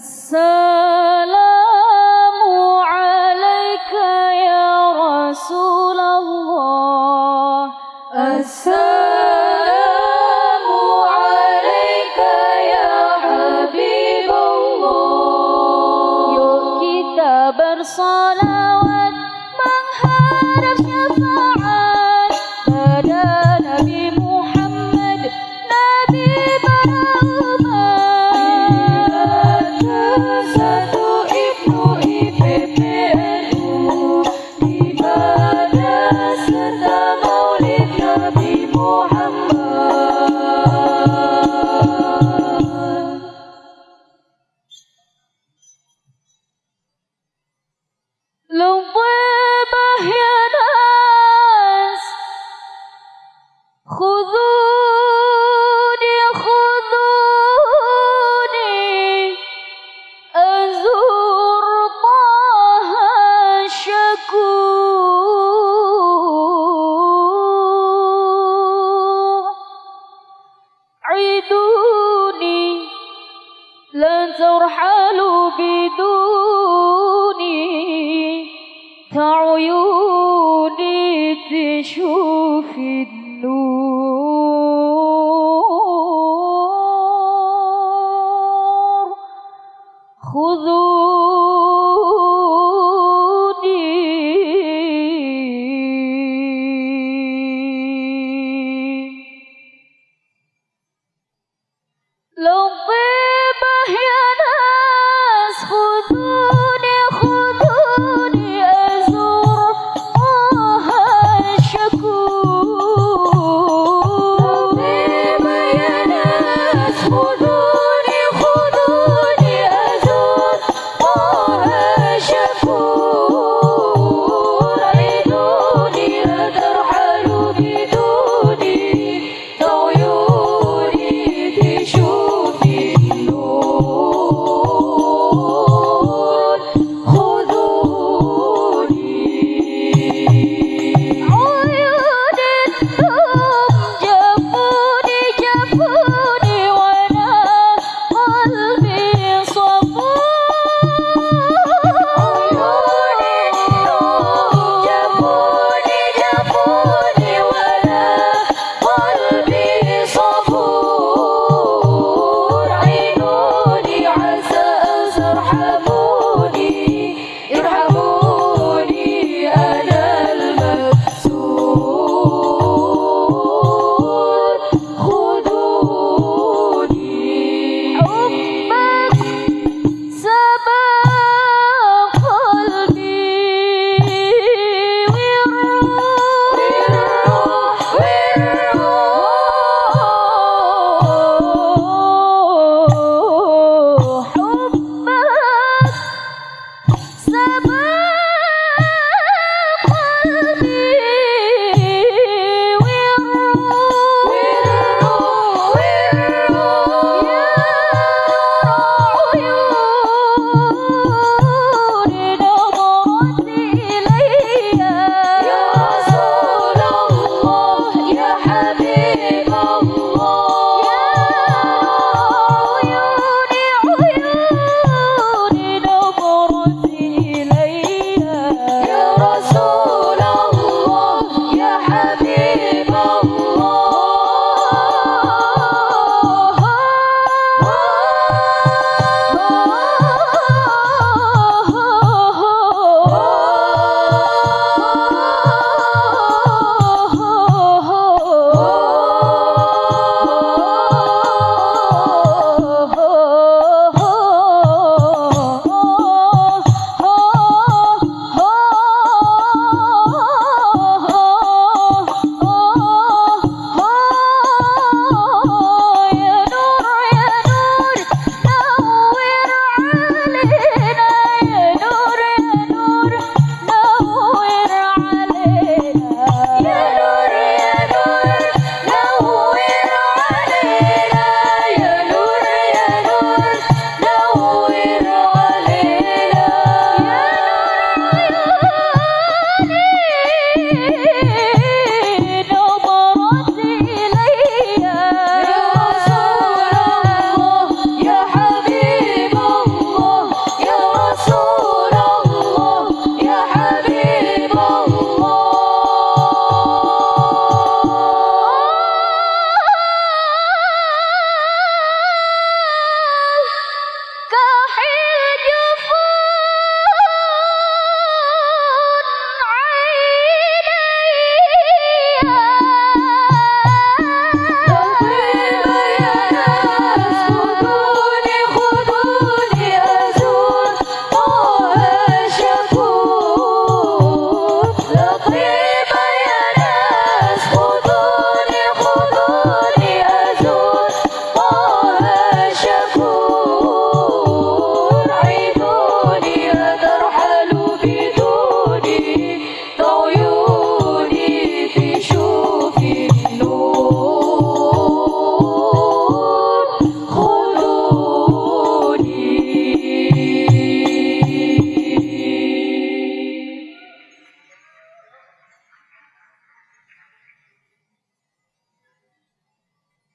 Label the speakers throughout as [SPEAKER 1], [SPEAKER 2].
[SPEAKER 1] السلام عليك يا رسول الله. كعيوني تشوف النور. خذوني. لو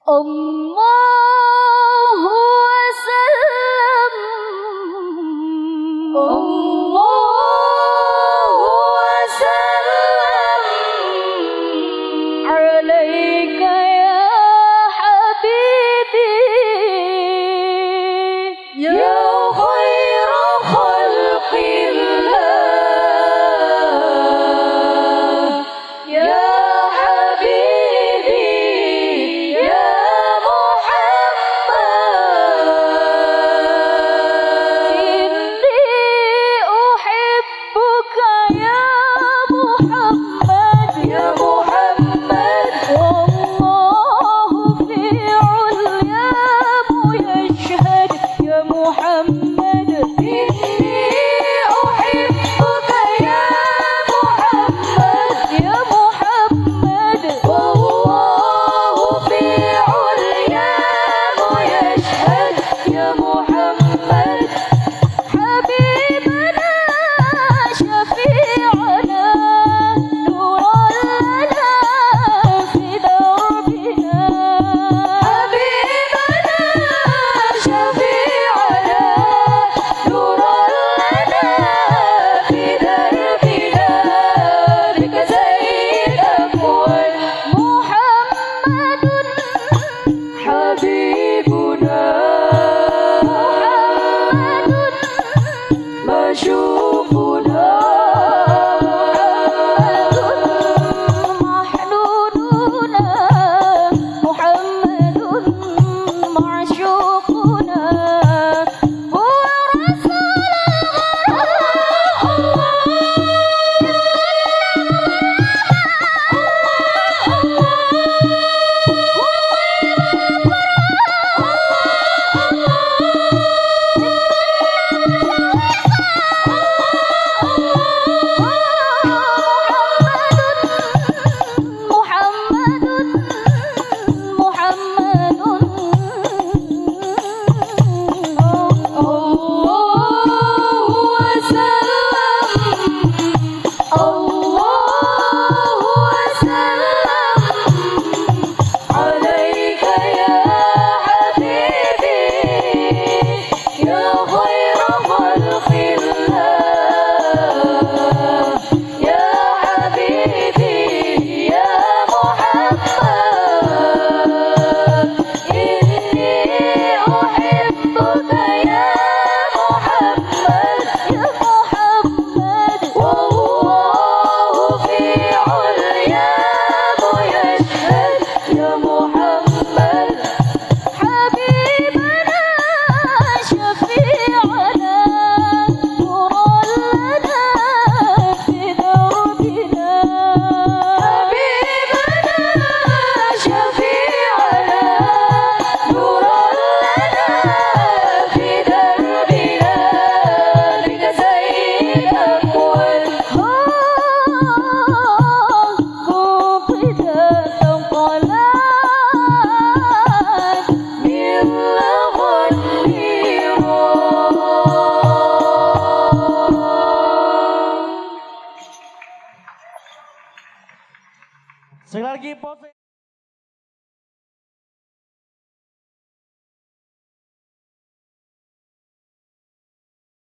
[SPEAKER 1] Ông